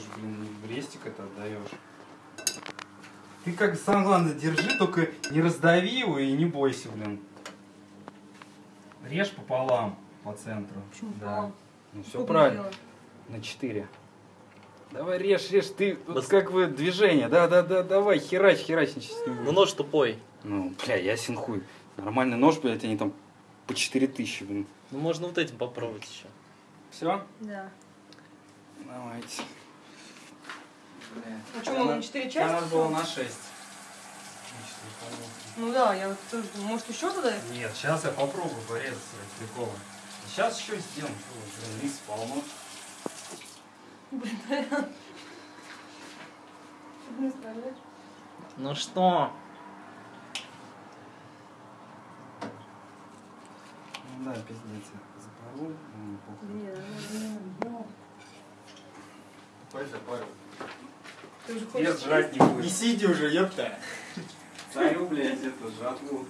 же, блин, брестик это отдаешь. Ты как сам главное держи, только не раздави его и не бойся, блин. Режь пополам по центру. Почему да. пополам? Ну все Сколько правильно. сделать? На 4. Давай режь, режь, ты вот Бас- как вы движение, да, да, да, давай, херач, херач, ничего ним Ну нож тупой. Ну, бля, ясен хуй. Нормальный нож, блядь, они там по 4000, блин. Ну можно вот этим попробовать еще. Все? Да. Давайте. А что, мы на четыре части? Надо было на 6. Ну да, я вот тоже думаю, может еще туда? Нет, сейчас я попробую порезаться приколом. Сейчас еще сделаем, что блин, рис полно. Блин? Ну что? Ну да, пиздец, запорол. ну, похуй. Нет, ну, ну, Пой запарил. Ты уже хочешь жрать не будет. сиди уже, ёпта. Царю, блядь, это жатву.